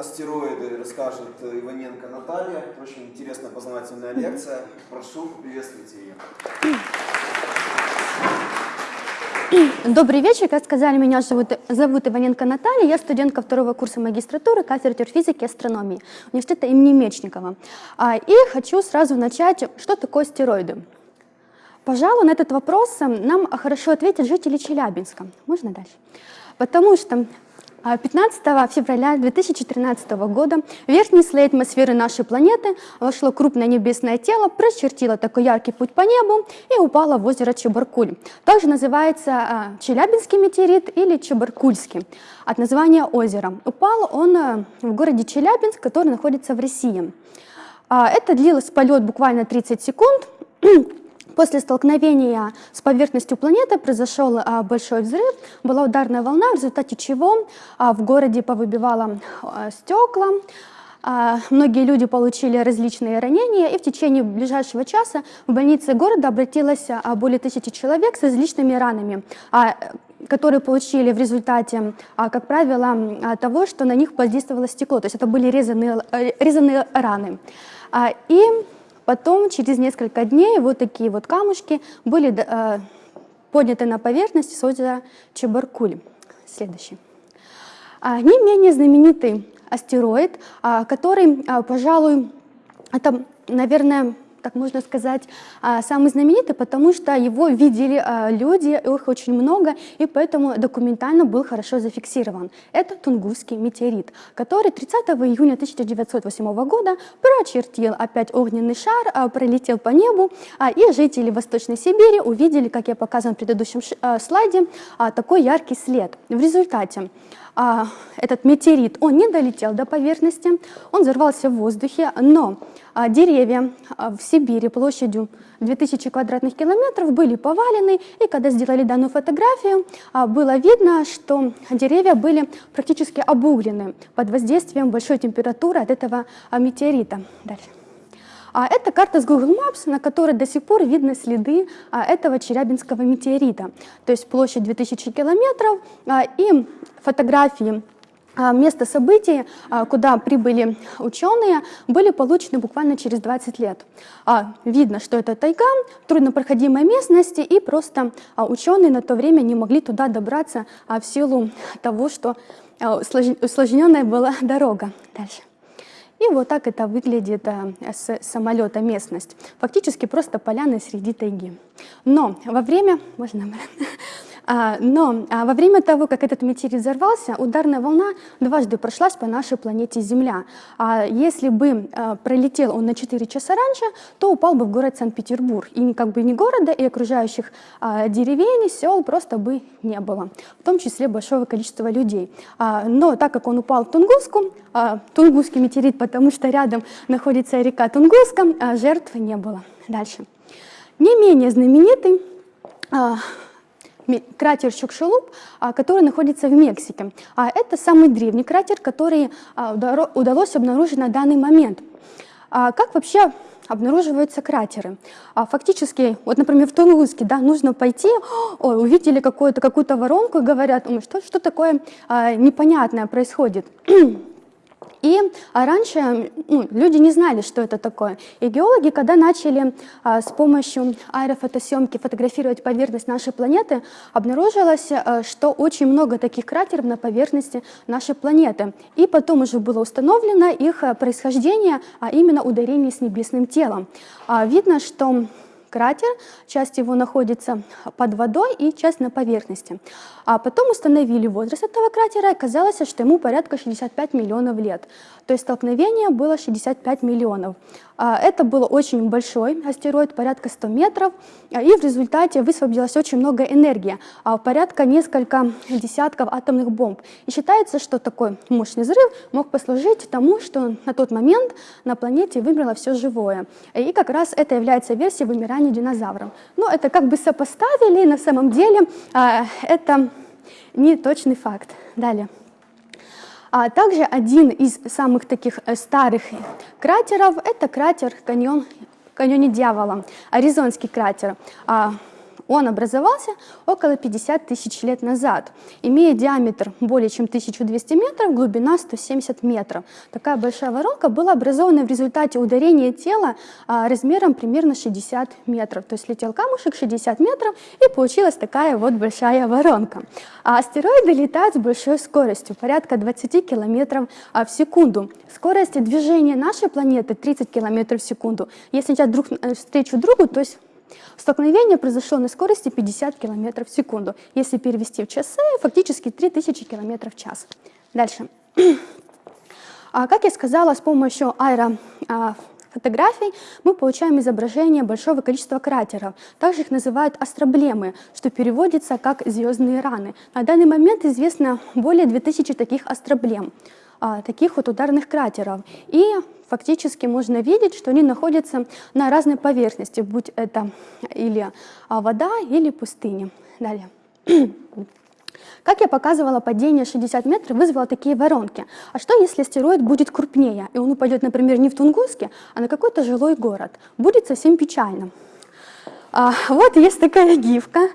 астероиды расскажет Иваненко Наталья. Очень интересная познавательная лекция. Прошу, приветствуйте ее. Добрый вечер. Как сказали, меня зовут, зовут Иваненко Наталья. Я студентка второго курса магистратуры кафедры физики и астрономии университета имени Мечникова. А, и хочу сразу начать, что такое стероиды. Пожалуй, на этот вопрос нам хорошо ответят жители Челябинска. Можно дальше? Потому что 15 а, февраля 2013 года в верхний слой атмосферы нашей планеты вошло крупное небесное тело, прочертило такой яркий путь по небу и упало в озеро Чебаркуль. Также называется а, Челябинский метеорит или Чебаркульский от названия озера. Упал он а, в городе Челябинск, который находится в России. Это длилось полет буквально 30 секунд. После столкновения с поверхностью планеты произошел а, большой взрыв, была ударная волна, в результате чего а, в городе повыбивало а, стекла, Многие люди получили различные ранения, и в течение ближайшего часа в больнице города обратилось более тысячи человек с различными ранами, которые получили в результате, как правило, того, что на них воздействовало стекло. То есть это были резанные, э, резанные раны. И Потом, через несколько дней, вот такие вот камушки были э, подняты на поверхность с озера Чебаркуль. Следующий. А, не менее знаменитый астероид, а, который, а, пожалуй, это, наверное, так можно сказать, а, самый знаменитый, потому что его видели а, люди, их очень много, и поэтому документально был хорошо зафиксирован. Это Тунгусский метеорит, который 30 июня 1908 года прочертил опять огненный шар, а, пролетел по небу, и жители Восточной Сибири увидели, как я показывала в предыдущем слайде, такой яркий след. В результате этот метеорит, он не долетел до поверхности, он взорвался в воздухе, но деревья а, в Сибири площадью 2000 квадратных километров были повалены, и когда сделали данную фотографию, а, было видно, что деревья были практически обуглены под воздействием большой температуры от этого а, метеорита. Дальше. А это карта с Google Maps, на которой до сих пор видны следы а, этого Челябинского метеорита. То есть площадь 2000 километров а, и фотографии а, Место событий, куда прибыли ученые, были получены буквально через 20 лет. Видно, что это тайга, труднопроходимая местность, и просто ученые на то время не могли туда добраться в силу того, что усложненная была дорога. Дальше. И вот так это выглядит с самолета местность. Фактически просто поляны среди тайги. Но во время... Можно А, но а, во время того, как этот метеорит взорвался, ударная волна дважды прошлась по нашей планете Земля. А если бы пролетел он на 4 часа раньше, то упал бы в город Санкт-Петербург. И как бы ни города, и окружающих деревень, сел просто бы не было. В том числе большого количества людей. Но так как он упал в Тунгуску, Тунгусский метеорит, потому что рядом находится река Тунгуска, жертв не было. Дальше. Не менее знаменитый кратер Чукшелуп, а, который находится в Мексике. А Это самый древний кратер, который а, удалось обнаружить на данный момент. Как вообще обнаруживаются кратеры. Фактически, вот, например, в Тунгуске, да, нужно пойти, ой, увидели какую-то какую воронку и говорят, что, что такое непонятное происходит. И а, раньше ну, люди не знали, что это такое. И геологи, когда начали а, с помощью аэрофотосъемки фотографировать поверхность нашей планеты, обнаружилось, а, что очень много таких кратеров на поверхности нашей планеты. И потом уже было установлено их а, происхождение, а именно ударение с небесным телом. А, видно, что кратер, часть его находится под водой и часть на поверхности. А потом установили возраст этого кратера, и оказалось, что ему порядка 65 миллионов лет. То есть столкновение было 65 миллионов. А, это был очень большой астероид, порядка 100 метров, и в результате высвободилось очень много энергии, а, порядка несколько десятков атомных бомб. И считается, что такой мощный взрыв мог послужить тому, что на тот момент на планете вымерло все живое. И как раз это является версией вымирания динозавров. Но это как бы сопоставили, на самом деле это не точный факт. Далее. А также один из самых таких э, старых кратеров – это кратер каньон, каньоне Дьявола, Аризонский кратер. Он образовался около 50 тысяч лет назад, имея диаметр более чем 1200 метров, глубина 170 метров. Такая большая воронка была образована в результате ударения тела а, размером примерно 60 метров. То есть летел камушек 60 метров и получилась такая вот большая воронка. А астероиды летают с большой скоростью, порядка 20 километров а, в секунду. Скорость движения нашей планеты 30 километров в секунду. Если сейчас друг э, встречу другу, то есть Столкновение произошло на скорости 50 км в секунду. Если перевести в часы, фактически 3000 км в час. Дальше. А, как я сказала, с помощью аэрофотографий мы получаем изображение большого количества кратеров. Также их называют астроблемы, что переводится как звездные раны. На данный момент известно более 2000 таких астроблем, а, таких вот ударных кратеров. И фактически можно видеть, что они находятся на разной поверхности, будь это или а, вода, или пустыня. Далее. Как я показывала, падение 60 метров вызвало такие воронки. А что, если астероид будет крупнее, и он упадет, например, не в Тунгуске, а на какой-то жилой город? Будет совсем печально. А, вот есть такая гифка,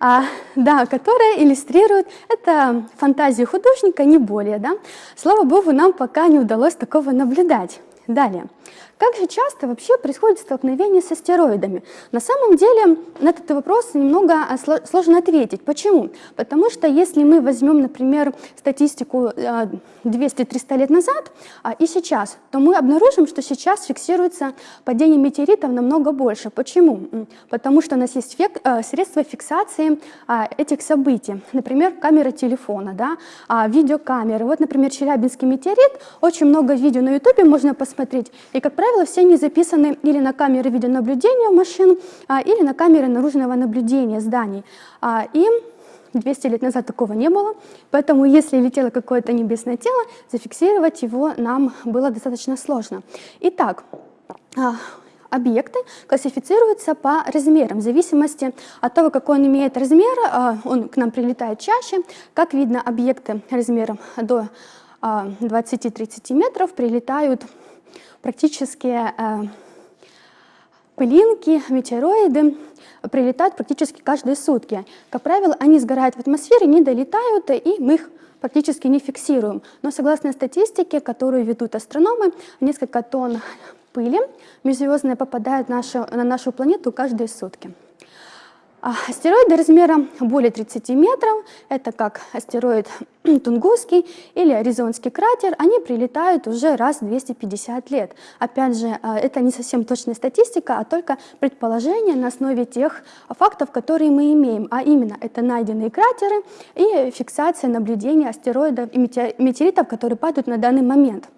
а, да, которая иллюстрирует это фантазию художника, не более. Да? Слава богу, нам пока не удалось такого наблюдать. Далее. Как же часто вообще происходит столкновение с астероидами? На самом деле на этот вопрос немного а, сложно ответить. Почему? Потому что если мы возьмем, например, статистику 200-300 а, лет назад а, и сейчас, то мы обнаружим, что сейчас фиксируется падение метеоритов намного больше. Почему? Потому что у нас есть средства фиксации этих событий. Например, камера телефона, да, видеокамеры. Вот, например, Челябинский метеорит. Очень много видео на YouTube можно посмотреть. И, как правило, все они записаны или на камеры видеонаблюдения машин, а, или на камеры наружного наблюдения зданий. А, и 200 лет назад такого не было, поэтому если летело какое-то небесное тело, зафиксировать его нам было достаточно сложно. Итак, а, объекты классифицируются по размерам, в зависимости от того, какой он имеет размер, он к нам прилетает чаще. Как видно, объекты размером до 20-30 метров прилетают практически э, пылинки, метеороиды прилетают практически каждые сутки. Как правило, они сгорают в атмосфере, не долетают, и мы их практически не фиксируем. Но согласно статистике, которую ведут астрономы, несколько тонн пыли межзвездной попадают нашу, на нашу планету каждые сутки. А, астероиды размером более 30 метров, это как астероид Тунгусский или Аризонский кратер, они прилетают уже раз в 250 лет. Опять же, а, это не совсем точная статистика, а только предположение на основе тех фактов, которые мы имеем, а именно это найденные кратеры и фиксация наблюдения астероидов и метеоритов, которые падают на данный момент.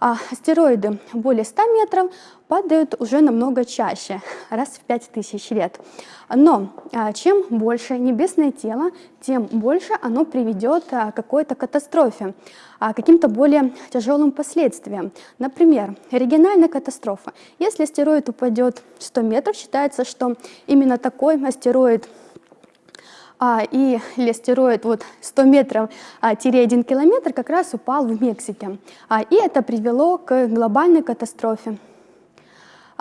А астероиды более 100 метров падают уже намного чаще, раз в 5000 лет. Но а, чем больше небесное тело, тем больше оно приведет а, к какой-то катастрофе, а, каким-то более тяжелым последствиям. Например, оригинальная катастрофа. Если астероид упадет 100 метров, считается, что именно такой астероид а, и астероид вот 100 метров а, 1 километр как раз упал в Мексике. А, и это привело к глобальной катастрофе.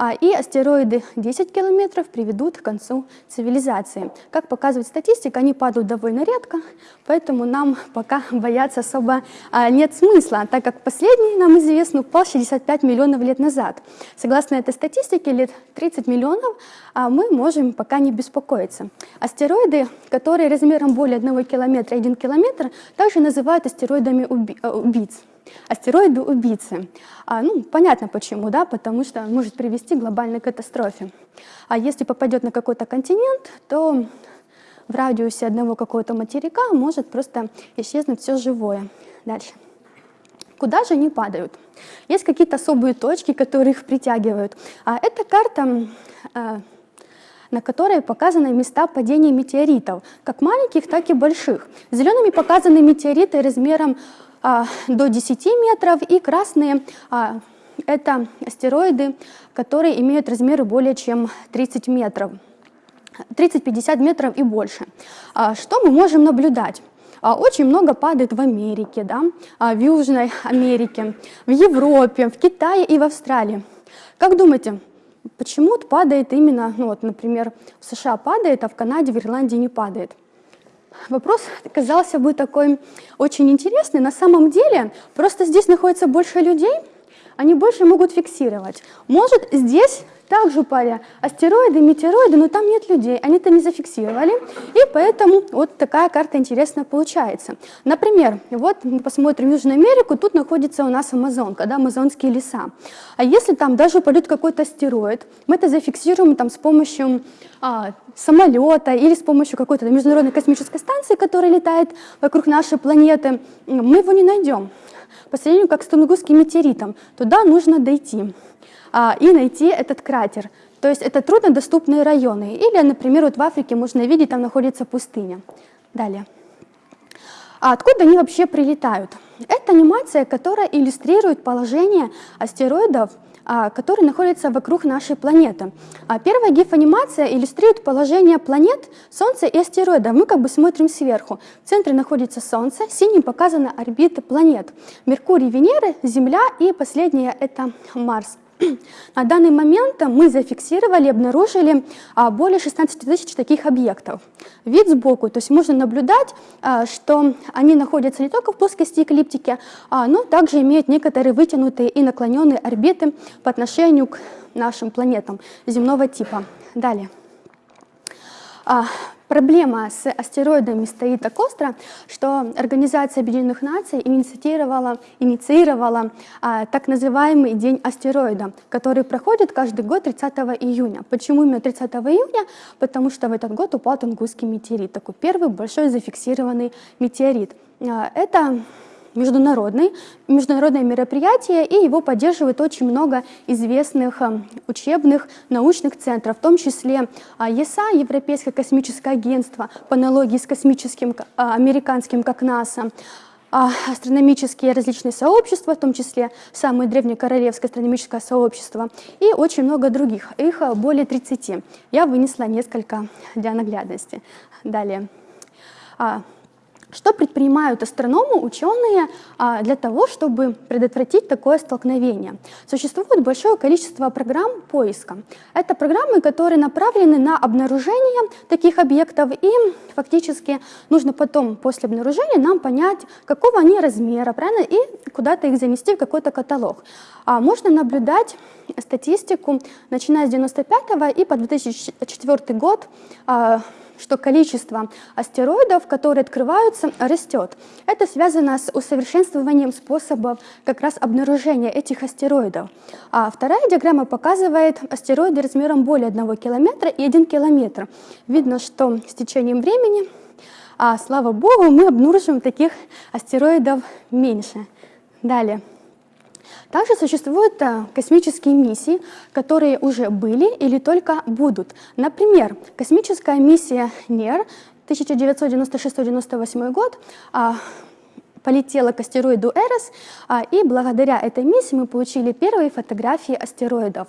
А, и астероиды 10 километров приведут к концу цивилизации. Как показывает статистика, они падают довольно редко, поэтому нам пока бояться особо а, нет смысла, так как последний, нам известно, упал 65 миллионов лет назад. Согласно этой статистике, лет 30 миллионов а, мы можем пока не беспокоиться. Астероиды, которые размером более 1 километра, 1 километр, также называют астероидами убийц астероиды-убийцы. А, ну, понятно почему, да, потому что может привести к глобальной катастрофе. А если попадет на какой-то континент, то в радиусе одного какого-то материка может просто исчезнуть все живое. Дальше. Куда же они падают? Есть какие-то особые точки, которые их притягивают. А это карта, а, на которой показаны места падения метеоритов, как маленьких, так и больших. Зелеными показаны метеориты размером до 10 метров, и красные а, это астероиды, которые имеют размеры более чем 30 метров, 30-50 метров и больше. А, что мы можем наблюдать? Очень много падает в Америке, да, в Южной Америке, в Европе, в Китае и в Австралии. Как думаете, почему падает именно, ну вот, например, в США падает, а в Канаде, в Ирландии не падает. Вопрос казался бы такой очень интересный. На самом деле, просто здесь находится больше людей, они больше могут фиксировать. Может, здесь также упали астероиды, метеороиды, но там нет людей, они это не зафиксировали, и поэтому вот такая карта интересная получается. Например, вот мы посмотрим Южную Америку, тут находится у нас Амазонка, да, амазонские леса. А если там даже упадет какой-то астероид, мы это зафиксируем там с помощью а, самолета или с помощью какой-то международной космической станции, которая летает вокруг нашей планеты, мы его не найдем. По сравнению как с Тунгусским метеоритом, туда нужно дойти а, и найти этот кратер. То есть это труднодоступные районы. Или, например, вот в Африке можно видеть, там находится пустыня. Далее. А откуда они вообще прилетают? Это анимация, которая иллюстрирует положение астероидов, которые находятся вокруг нашей планеты. А первая гиф-анимация иллюстрирует положение планет, Солнца и астероидов. Мы как бы смотрим сверху. В центре находится Солнце, синим показаны орбиты планет. Меркурий, Венера, Земля и последняя это Марс. На данный момент мы зафиксировали, обнаружили а, более 16 тысяч таких объектов. Вид сбоку, то есть можно наблюдать, а, что они находятся не только в плоскости эклиптики, а, но также имеют некоторые вытянутые и наклоненные орбиты по отношению к нашим планетам земного типа. Далее. Проблема с астероидами стоит так остро, что Организация Объединенных Наций инициировала, инициировала а, так называемый День астероида, который проходит каждый год 30 июня. Почему именно 30 июня? Потому что в этот год упал Тунгусский метеорит, такой первый большой зафиксированный метеорит. А, это международный, международное мероприятие, и его поддерживает очень много известных э, учебных научных центров, в том числе а, ЕСА, Европейское космическое агентство, по аналогии с космическим а, американским, как НАСА, а, астрономические различные сообщества, в том числе самое древнее королевское астрономическое сообщество, и очень много других, их более 30. Я вынесла несколько для наглядности. Далее. Что предпринимают астрономы, ученые а, для того, чтобы предотвратить такое столкновение? Существует большое количество программ поиска. Это программы, которые направлены на обнаружение таких объектов, и фактически нужно потом, после обнаружения, нам понять, какого они размера, правильно, и куда-то их занести в какой-то каталог. А можно наблюдать статистику, начиная с 95 и по 2004 год, а, что количество астероидов, которые открываются, растет. Это связано с усовершенствованием способов как раз обнаружения этих астероидов. А вторая диаграмма показывает астероиды размером более 1 километра и 1 километр. Видно, что с течением времени, а, слава богу, мы обнаружим таких астероидов меньше. Далее. Также существуют э, космические миссии, которые уже были или только будут. Например, космическая миссия НЕР 1996-98 год а, полетела к астероиду Эрос, а, и благодаря этой миссии мы получили первые фотографии астероидов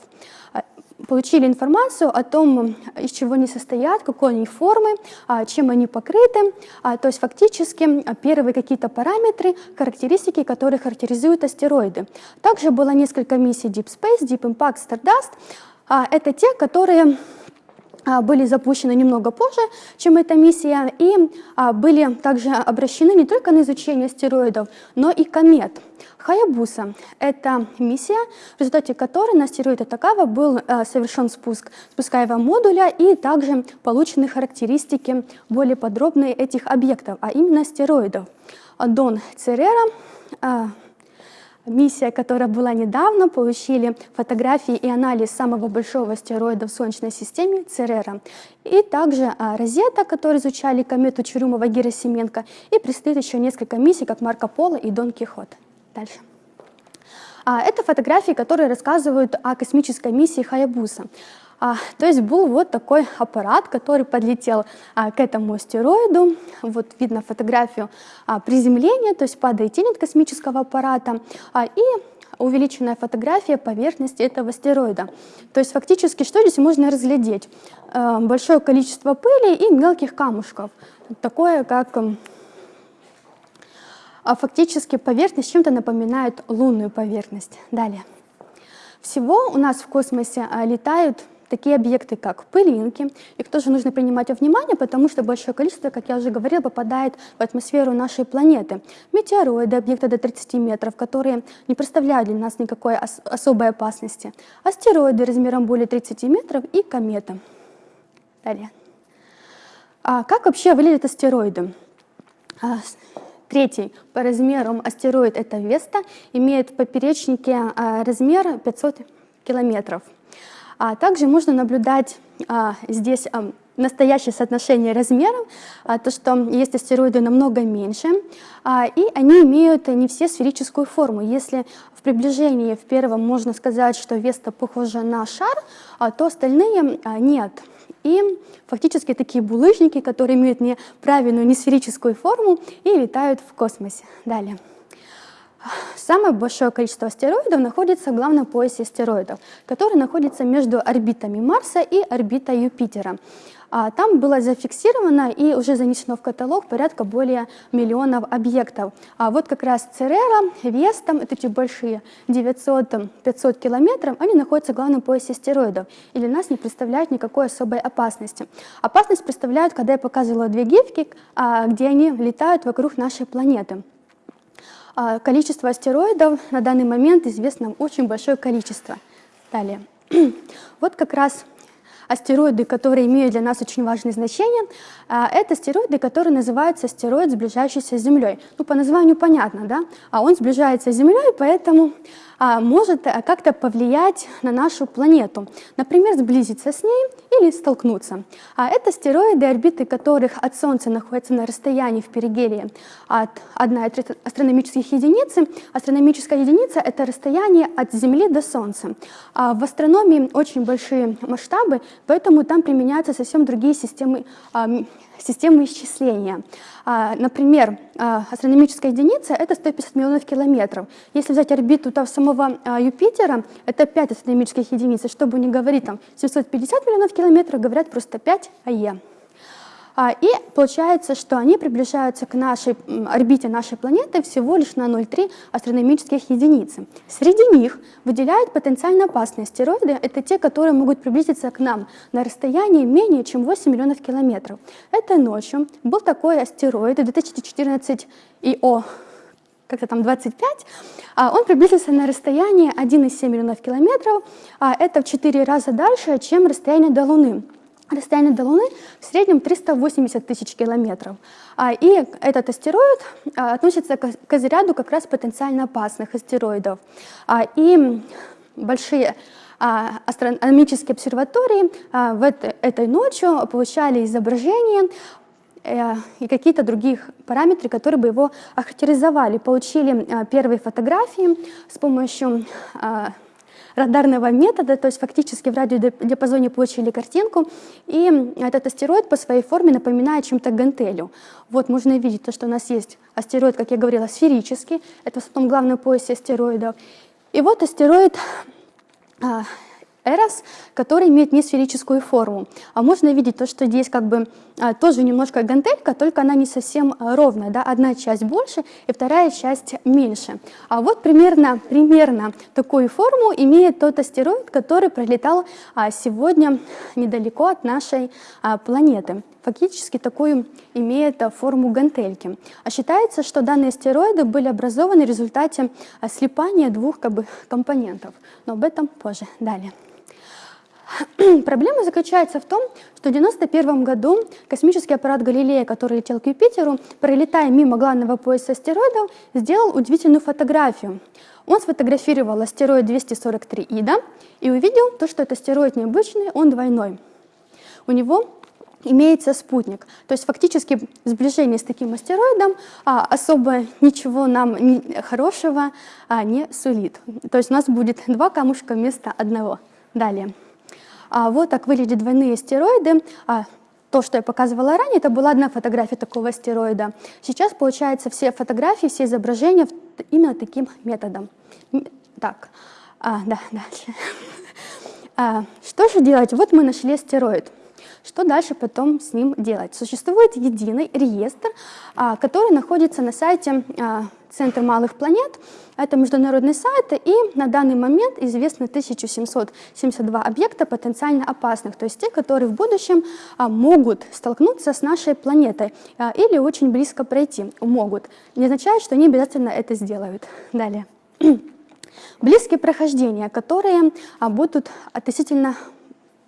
получили информацию о том, из чего они состоят, какой они формы, а, чем они покрыты. А, то есть фактически а, первые какие-то параметры, характеристики, которые характеризуют астероиды. Также было несколько миссий Deep Space, Deep Impact, Stardust. Это те, которые были запущены немного позже, чем эта миссия, и были также обращены не только на изучение астероидов, но и комет. Хаябуса – это миссия, в результате которой на астероиде Такава был э, совершен спуск спускаемого модуля и также получены характеристики более подробные этих объектов, а именно астероидов. Дон Церера миссия, которая была недавно, получили фотографии и анализ самого большого астероида в Солнечной системе Церера. И также а, Розета, которые изучали комету Чурюмова-Герасименко. И предстоит еще несколько миссий, как Марко Поло и Дон Кихот. Дальше. А, это фотографии, которые рассказывают о космической миссии Хаябуса. А, то есть был вот такой аппарат, который подлетел а, к этому астероиду. Вот видно фотографию а, приземления, то есть падает тень космического аппарата. А, и увеличенная фотография поверхности этого астероида. То есть фактически что здесь можно разглядеть? А, большое количество пыли и мелких камушков. Такое, как а фактически поверхность чем-то напоминает лунную поверхность. Далее. Всего у нас в космосе а, летают такие объекты, как пылинки. Их тоже нужно принимать во внимание, потому что большое количество, как я уже говорила, попадает в атмосферу нашей планеты. Метеороиды, объекты до 30 метров, которые не представляют для нас никакой ос особой опасности. Астероиды размером более 30 метров и кометы. Далее. А как вообще выглядят астероиды? А, третий по размерам астероид – это Веста, имеет в поперечнике а, размер 500 километров. А также можно наблюдать а, здесь а, настоящее соотношение размеров, а, то, что есть астероиды намного меньше, а, и они имеют не все сферическую форму. Если в приближении в первом можно сказать, что Веста похожа на шар, а, то остальные а, нет. И фактически такие булыжники, которые имеют неправильную, не сферическую форму и летают в космосе. Далее. Самое большое количество астероидов находится в главном поясе астероидов, который находится между орбитами Марса и орбитой Юпитера. А там было зафиксировано и уже занесено в каталог порядка более миллионов объектов. А вот как раз Церера, Веста, это эти большие 900-500 километров, они находятся в главном поясе астероидов и для нас не представляют никакой особой опасности. Опасность представляют, когда я показывала две гифки, а, где они летают вокруг нашей планеты. А, количество астероидов на данный момент известно очень большое количество. Далее. Вот как раз астероиды, которые имеют для нас очень важное значение, а, это астероиды, которые называются астероид, сближающийся с Землей. Ну, по названию понятно, да? А он сближается с Землей, поэтому а, может э, как-то повлиять на нашу планету. Например, сблизиться с ней или столкнуться. А это астероиды, орбиты которых от Солнца находятся на расстоянии в перигелии от 1 астрономических единицы. Астрономическая единица — это расстояние от Земли до Солнца. А в астрономии очень большие масштабы, поэтому там применяются совсем другие системы а, системы исчисления. А, например, а, астрономическая единица — это 150 миллионов километров. Если взять орбиту там, самого Юпитера, это 5 астрономических единиц. Чтобы не говорить там 750 миллионов километров, говорят просто 5 АЕ. А, и получается, что они приближаются к нашей орбите нашей планеты всего лишь на 0,3 астрономических единицы. Среди них выделяют потенциально опасные астероиды. Это те, которые могут приблизиться к нам на расстоянии менее чем 8 миллионов километров. Этой ночью был такой астероид 2014 ИО как-то там 25, а он приблизился на расстояние 1,7 миллионов километров, а это в 4 раза дальше, чем расстояние до Луны. Расстояние до Луны в среднем 380 тысяч километров. А, и этот астероид а, относится к разряду как раз потенциально опасных астероидов. А, и большие астрономические обсерватории в этой, ночью получали изображения э, и какие-то других параметры, которые бы его охарактеризовали. Получили первые фотографии с помощью радарного метода, то есть фактически в радиодиапазоне получили картинку, и этот астероид по своей форме напоминает чем-то гантелю. Вот можно видеть то, что у нас есть астероид, как я говорила, сферический, это в том главном поясе астероидов. И вот астероид а, Эрос, который имеет несферическую форму. А можно видеть то, что здесь как бы а, тоже немножко гантелька, только она не совсем а, ровная. Да? Одна часть больше и вторая часть меньше. А вот примерно, примерно такую форму имеет тот астероид, который пролетал а, сегодня недалеко от нашей планеты. Фактически такую имеет форму гантельки. А считается, что данные астероиды были образованы в результате слипания двух как бы, компонентов. Но об этом позже. Далее. Проблема заключается в том, что в 1991 году космический аппарат Галилея, который летел к Юпитеру, пролетая мимо главного пояса астероидов, сделал удивительную фотографию. Он сфотографировал астероид 243 Ида и увидел то, что этот астероид необычный, он двойной. У него имеется спутник. То есть фактически сближение с таким астероидом а, особо ничего нам не, хорошего а, не сулит. То есть у нас будет два камушка вместо одного. Далее. А вот так выглядят двойные астероиды. А, то, что я показывала ранее, это была одна фотография такого астероида. Сейчас, получается, все фотографии, все изображения именно таким методом. Так, а, да, дальше. А, что же делать? Вот мы нашли астероид. Что дальше потом с ним делать? Существует единый реестр, а, который находится на сайте а, Центр малых планет. Это международный сайт, и на данный момент известно 1772 объекта потенциально опасных, то есть те, которые в будущем а, могут столкнуться с нашей планетой или очень близко пройти. Могут. Не означает, что они обязательно это сделают. Далее. Близкие прохождения, которые будут относительно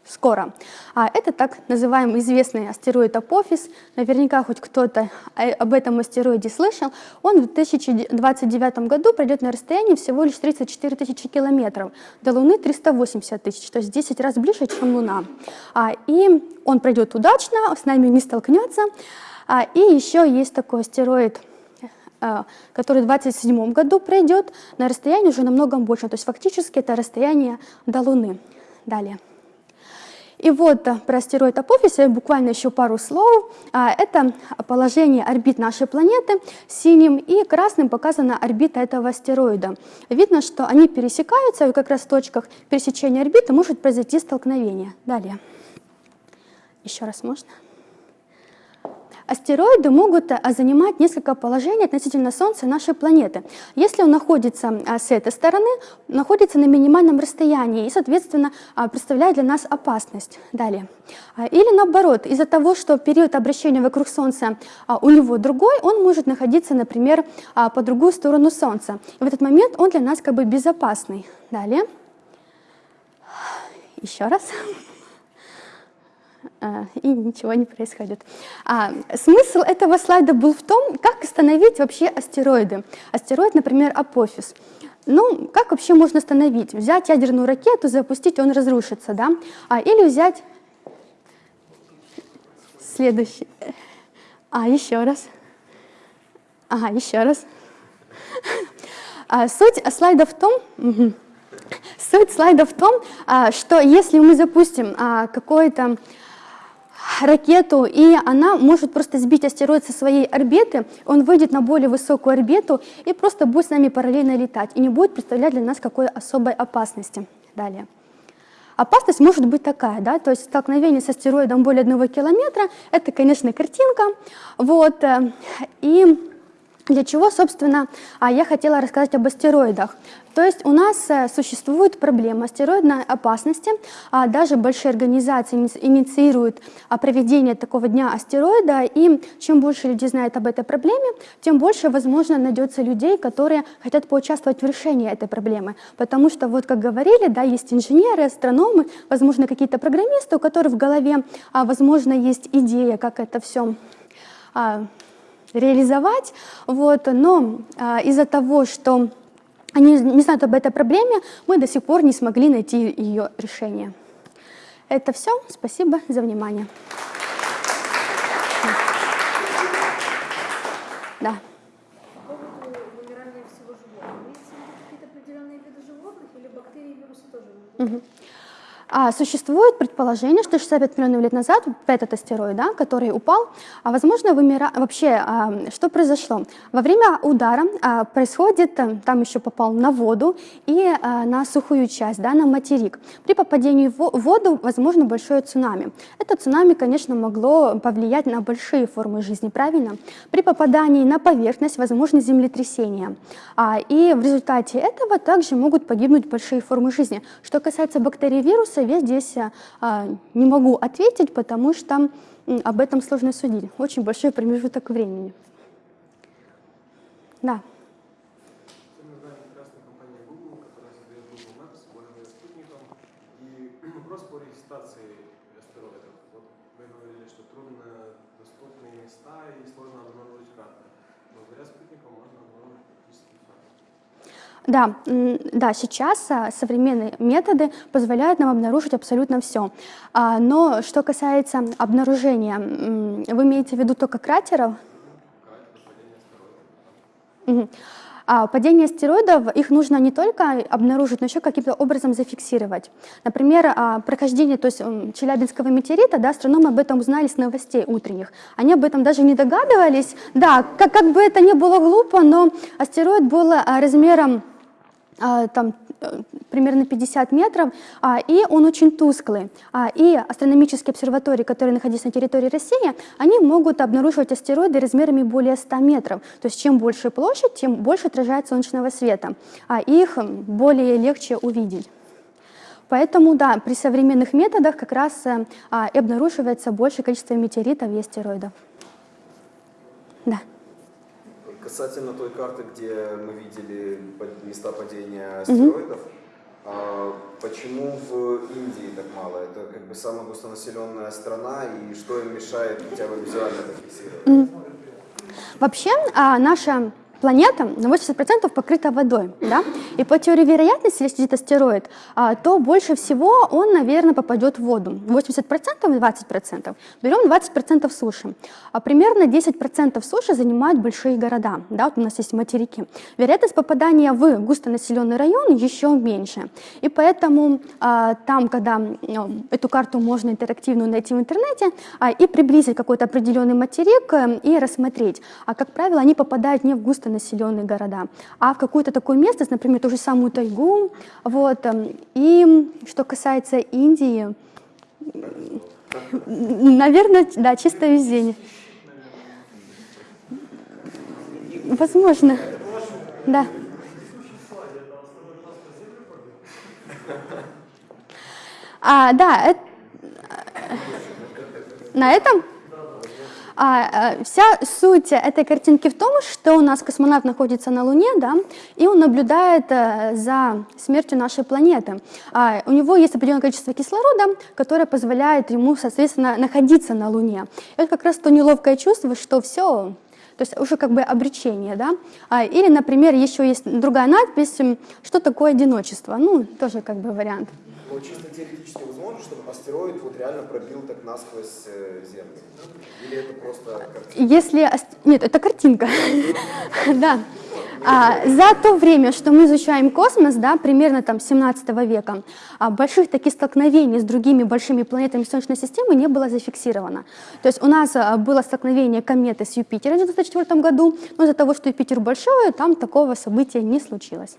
скоро. А это так называемый известный астероид Апофис. Наверняка хоть кто-то об этом астероиде слышал. Он в 2029 году пройдет на расстоянии всего лишь 34 тысячи километров. До Луны 380 тысяч, то есть 10 раз ближе, чем Луна. А, и он пройдет удачно, с нами не столкнется. А, и еще есть такой астероид а, который в 2027 году пройдет на расстоянии уже намного больше. То есть фактически это расстояние до Луны. Далее. И вот э, про астероид Апофиса буквально еще пару слов. А, это положение орбит нашей планеты. Синим и красным показана орбита этого астероида. Видно, что они пересекаются, и как раз в точках пересечения орбиты может произойти столкновение. Далее. Еще раз можно? Астероиды могут э, занимать несколько положений относительно Солнца и нашей планеты. Если он находится э, с этой стороны, находится на минимальном расстоянии и, соответственно, э, представляет для нас опасность. Далее. Или наоборот, из-за того, что период обращения вокруг Солнца у него другой, он может находиться, например, по другую сторону Солнца. И в этот момент он для нас как бы безопасный. Далее. Еще раз. А, и ничего не происходит. А, смысл этого слайда был в том, как остановить вообще астероиды. Астероид, например, Апофис. Ну, как вообще можно остановить? Взять ядерную ракету, запустить, он разрушится, да? А, или взять следующий. А, еще раз. Ага, еще раз. А, суть слайда в том, суть слайда в том, а, что если мы запустим а, какой-то ракету, и она может просто сбить астероид со своей орбиты, он выйдет на более высокую орбиту и просто будет с нами параллельно летать, и не будет представлять для нас какой особой опасности. Далее. Опасность может быть такая, да, то есть столкновение с астероидом более одного километра, это, конечно, картинка, вот, э, и для чего, собственно, а, я хотела рассказать об астероидах. То есть у нас э, существует проблема астероидной опасности, а даже большие организации инициируют а, проведение такого дня астероида, и чем больше людей знает об этой проблеме, тем больше, возможно, найдется людей, которые хотят поучаствовать в решении этой проблемы. Потому что, вот как говорили, да, есть инженеры, астрономы, возможно, какие-то программисты, у которых в голове, возможно, есть идея, как это все реализовать, вот, но а, из-за того, что они не знают об этой проблеме, мы до сих пор не смогли найти ее решение. Это все. Спасибо за внимание. Да. Угу. А существует предположение, что 65 миллионов лет назад этот астероид, да, который упал, а возможно вымира... вообще а, что произошло? Во время удара а, происходит, э, там еще попал на воду и а, на сухую часть, да, на материк. При попадении в воду возможно большое цунами. Это цунами, конечно, могло повлиять на большие формы жизни, правильно? При попадании на поверхность возможно землетрясение. А, и в результате этого также могут погибнуть большие формы жизни. Что касается бактерий и вируса, я здесь а, не могу ответить, потому что об этом сложно судить. Очень большой промежуток времени. Да. места и сложно обнаружить карты. Благодаря спутникам можно обнаружить практически все. Да, да, сейчас а, современные методы позволяют нам обнаружить абсолютно все. А, но что касается обнаружения, вы имеете в виду только кратеров? Угу. А падение астероидов, их нужно не только обнаружить, но еще каким-то образом зафиксировать. Например, а, прохождение то есть, Челябинского метеорита, да, астрономы об этом узнали с новостей утренних. Они об этом даже не догадывались. Да, как, как бы это ни было глупо, но астероид был а, размером там, примерно 50 метров, а, и он очень тусклый. А, и астрономические обсерватории, которые находятся на территории России, они могут обнаруживать астероиды размерами более 100 метров. То есть чем больше площадь, тем больше отражает солнечного света, а их более легче увидеть. Поэтому, да, при современных методах как раз э, а, обнаруживается большее количество метеоритов и астероидов. Да. Касательно той карты, где мы видели места падения астероидов, а, почему в Индии так мало? Это как бы самая густонаселенная страна, и что им мешает хотя бы визуально это фиксировать? Вообще а, наша планета на 80% покрыта водой, да? И по теории вероятности, если где-то астероид, а, то больше всего он, наверное, попадет в воду. 80% и 20%. Берем 20% суши. А примерно 10% суши занимают большие города, да? Вот у нас есть материки. Вероятность попадания в густонаселенный район еще меньше. И поэтому а, там, когда м, эту карту можно интерактивную найти в интернете а, и приблизить какой-то определенный материк э, и рассмотреть, а как правило, они попадают не в густонаселенные города, а в какое-то такое место, например, ту же самую тайгу. Вот. эм, И что касается Индии, наверное, да, чисто везение. Возможно. Да. А, да, эт- на этом а, э, вся суть этой картинки в том, что у нас космонавт находится на Луне, да, и он наблюдает э, за смертью нашей планеты. А, у него есть определенное количество кислорода, которое позволяет ему, соответственно, находиться на Луне. Это как раз то неловкое чувство, что все, то есть уже как бы обречение, да. А, или, например, еще есть другая надпись, что такое одиночество, ну, тоже как бы вариант. Ну, чисто теоретически возможно, чтобы астероид вот реально пробил так насквозь э, Землю? Или это просто картина? Если... Нет, это картинка. Да. А, за то время, что мы изучаем космос, да, примерно там 17 века, а, больших таких столкновений с другими большими планетами Солнечной системы не было зафиксировано. То есть у нас а, было столкновение кометы с Юпитером в 1994 году, но из-за того, что Юпитер большой, там такого события не случилось.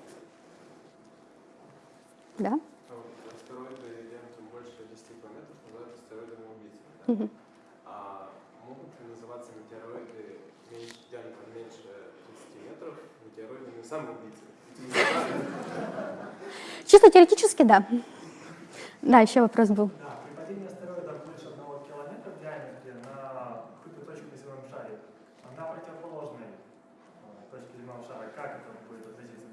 Да? А вот Астероиды диаметром больше 10 километров называют астероидами А могут ли называться метеороиды меньше, диаметром меньше 30 метров метеороидами самоубийцами? Чисто теоретически, да. Да, еще вопрос был. Да, при падении астероида больше одного километра в диаметре на какую-то точку на земном шаре, на противоположной э, точке земного шара, как это будет относиться?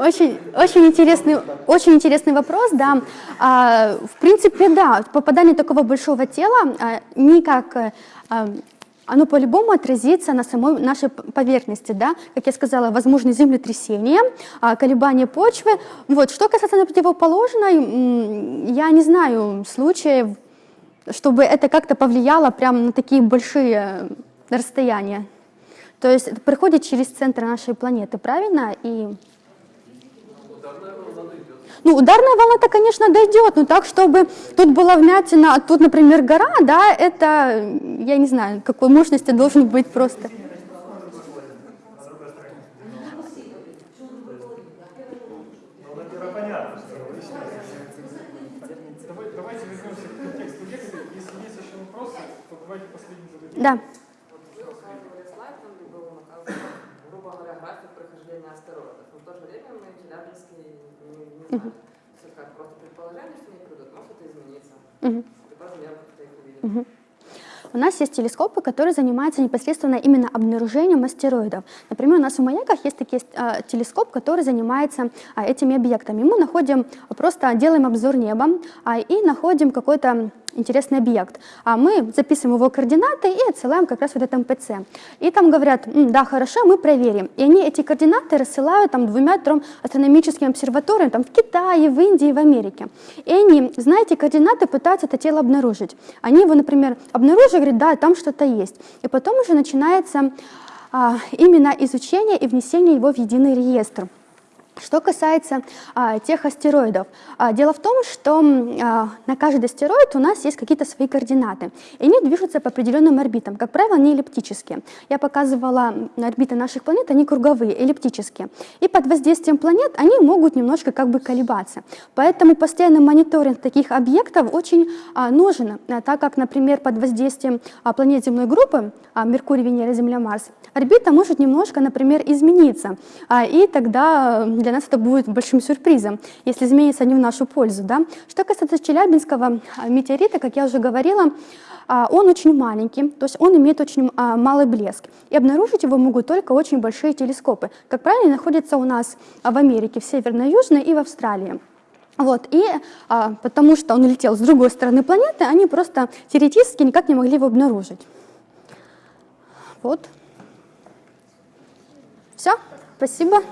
Очень, очень, интересный, очень интересный вопрос, да. А, в принципе, да, попадание такого большого тела а, никак, э, а, оно по-любому отразится на самой нашей поверхности, да. Как я сказала, возможны землетрясения, а, колебания почвы. Вот. Что касается противоположной, я не знаю случаев, чтобы это как-то повлияло прямо на такие большие расстояния. То есть это проходит через центр нашей планеты, правильно? И ну, ударная волна-то, конечно, дойдет, но так, чтобы тут была вмятина, а тут, например, гора, да, это, я не знаю, какой мощности должен быть просто. Ну, наверное, понятно, что вы сейчас- Давай- Давайте вернемся к контексту лекции. Если есть еще вопросы, то давайте последний зададим. Да. Вот вы показывали слайд, там где был указан, грубо говоря, график прохождения астероидов. Но в то же время мы в Челябинске не, знаем. Все как просто предположение, что они придут, может это измениться. Мгм. И по размеру как-то их увидеть. У нас есть телескопы, которые занимаются непосредственно именно обнаружением астероидов. Например, у нас в маяках есть такие а, телескоп, который занимается а, этими объектами. Мы находим, просто делаем обзор неба а, и находим какой-то интересный объект. А мы записываем его координаты и отсылаем как раз в этот МПЦ. И там говорят, «М, да, хорошо, мы проверим. И они эти координаты рассылают там двумя-трем астрономическим обсерваториям там, в Китае, в Индии, в Америке. И они, знаете, координаты пытаются это тело обнаружить. Они его, например, обнаружили, говорят, да, там что-то есть. И потом уже начинается а, именно изучение и внесение его в единый реестр. Что касается а, тех астероидов, а, дело в том, что а, на каждый астероид у нас есть какие-то свои координаты, и они движутся по определенным орбитам. Как правило, они эллиптические. Я показывала орбиты наших планет, они круговые, эллиптические. И под воздействием планет они могут немножко как бы колебаться. Поэтому постоянный мониторинг таких объектов очень а, нужен, а, так как, например, под воздействием а, планет земной группы, а, Меркурий, Венера, Земля, Марс, орбита может немножко, например, измениться. А, и тогда для нас это будет большим сюрпризом, если изменится не в нашу пользу. Да? Что касается Челябинского а, метеорита, как я уже говорила, а, он очень маленький, то есть он имеет очень а, малый блеск. И обнаружить его могут только очень большие телескопы. Как правило, они находятся у нас в Америке, в Северной, Южной и в Австралии. Вот, и а, потому что он летел с другой стороны планеты, они просто теоретически никак не могли его обнаружить. Вот. Все, спасибо.